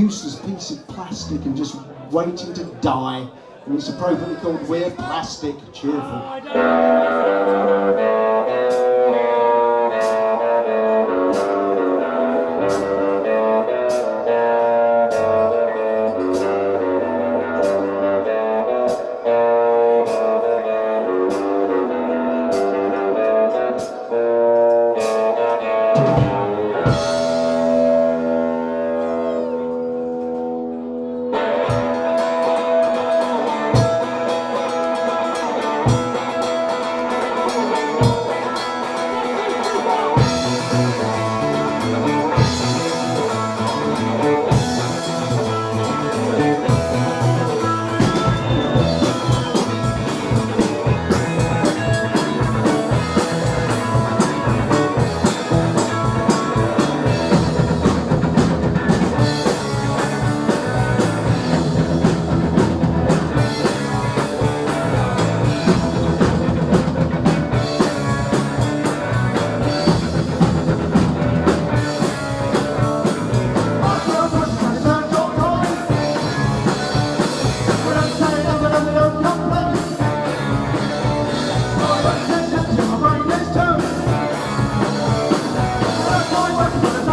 useless piece of plastic and just waiting to die. And it's appropriately called We're Plastic Cheerful. Thank you.